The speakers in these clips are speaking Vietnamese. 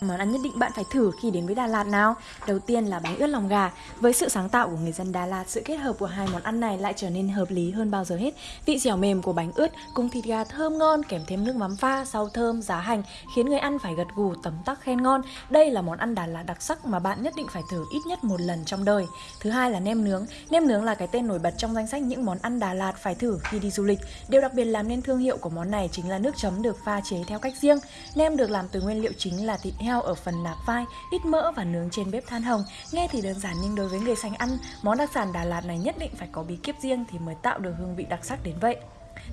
Món ăn nhất định bạn phải thử khi đến với Đà Lạt nào. Đầu tiên là bánh ướt lòng gà. Với sự sáng tạo của người dân Đà Lạt Sự kết hợp của hai món ăn này lại trở nên hợp lý hơn bao giờ hết. Vị dẻo mềm của bánh ướt cùng thịt gà thơm ngon Kèm thêm nước mắm pha, rau thơm, giá hành Khiến người ăn phải gật gù tấm tắc khen ngon. Đây là món ăn Đà Lạt đặc sắc mà bạn nhất định phải thử ít nhất một lần trong đời. Thứ hai là nem nướng. Nem nướng là cái tên nổi bật trong danh sách những món ăn Đà Lạt phải thử khi đi du lịch. Điều đặc biệt làm nên thương hiệu của món này chính là nước chấm được pha chế theo cách riêng. Nem được làm từ nguyên liệu chính là thịt heo ở phần nạc vai, ít mỡ và nướng trên bếp than hồng. Nghe thì đơn giản nhưng đối với người sành ăn, món đặc sản Đà Lạt này nhất định phải có bí kíp riêng thì mới tạo được hương vị đặc sắc đến vậy.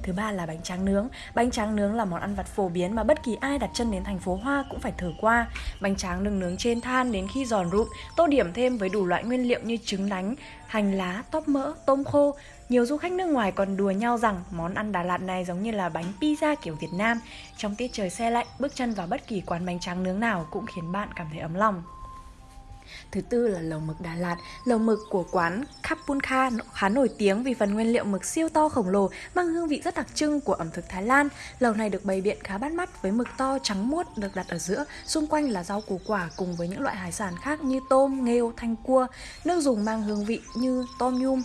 Thứ ba là bánh tráng nướng. Bánh tráng nướng là món ăn vặt phổ biến mà bất kỳ ai đặt chân đến thành phố Hoa cũng phải thử qua. Bánh tráng được nướng trên than đến khi giòn rụm, tô điểm thêm với đủ loại nguyên liệu như trứng đánh, hành lá, tóp mỡ, tôm khô. Nhiều du khách nước ngoài còn đùa nhau rằng món ăn Đà Lạt này giống như là bánh pizza kiểu Việt Nam. Trong tiết trời xe lạnh, bước chân vào bất kỳ quán bánh tráng nướng nào cũng khiến bạn cảm thấy ấm lòng. Thứ tư là lẩu mực Đà Lạt. Lẩu mực của quán Kapunka khá nổi tiếng vì phần nguyên liệu mực siêu to khổng lồ mang hương vị rất đặc trưng của ẩm thực Thái Lan. Lẩu này được bày biện khá bắt mắt với mực to trắng muốt được đặt ở giữa, xung quanh là rau củ quả cùng với những loại hải sản khác như tôm, nghêu, thanh cua. Nước dùng mang hương vị như tom yum,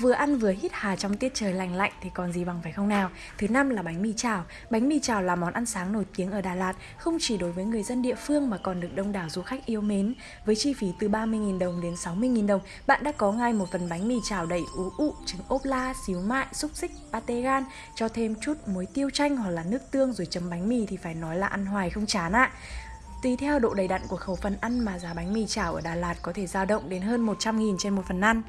Vừa ăn vừa hít hà trong tiết trời lành lạnh thì còn gì bằng phải không nào? Thứ năm là bánh mì chảo. Bánh mì chảo là món ăn sáng nổi tiếng ở Đà Lạt, không chỉ đối với người dân địa phương mà còn được đông đảo du khách yêu mến. Với chi phí từ 30.000 đồng đến 60.000 đồng, bạn đã có ngay một phần bánh mì chảo đầy ú ụ, trứng ốp la, xíu mại, xúc xích, pate gan, cho thêm chút muối tiêu chanh hoặc là nước tương rồi chấm bánh mì thì phải nói là ăn hoài không chán ạ. À. Tùy theo độ đầy đặn của khẩu phần ăn mà giá bánh mì chảo ở Đà Lạt có thể dao động đến hơn 100.000 trên một phần ăn.